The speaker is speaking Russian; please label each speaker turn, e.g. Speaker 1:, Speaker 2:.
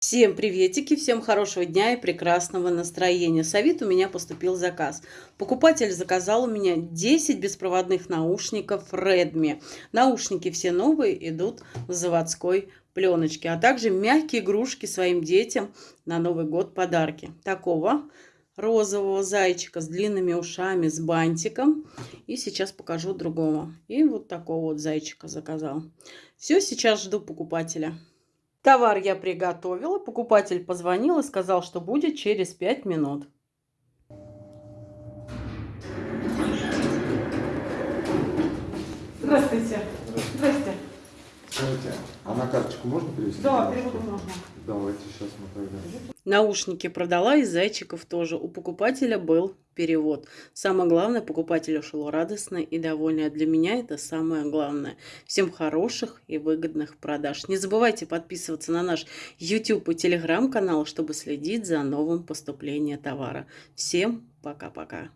Speaker 1: Всем приветики, всем хорошего дня и прекрасного настроения. С Авито у меня поступил заказ. Покупатель заказал у меня 10 беспроводных наушников Redmi. Наушники все новые, идут в заводской пленочке. А также мягкие игрушки своим детям на Новый год подарки. Такого розового зайчика с длинными ушами, с бантиком. И сейчас покажу другого. И вот такого вот зайчика заказал. Все, сейчас жду покупателя. Товар я приготовила, покупатель позвонил и сказал, что будет через 5 минут. Здравствуйте. Здравствуйте.
Speaker 2: Скажите, а на карточку можно перевести?
Speaker 1: Да, переводу можно.
Speaker 2: Давайте сейчас мы тогда.
Speaker 1: Наушники продала и зайчиков тоже. У покупателя был перевод. Самое главное, покупатель ушел радостный и довольный. А для меня это самое главное. Всем хороших и выгодных продаж. Не забывайте подписываться на наш YouTube и Telegram канал, чтобы следить за новым поступлением товара. Всем пока-пока.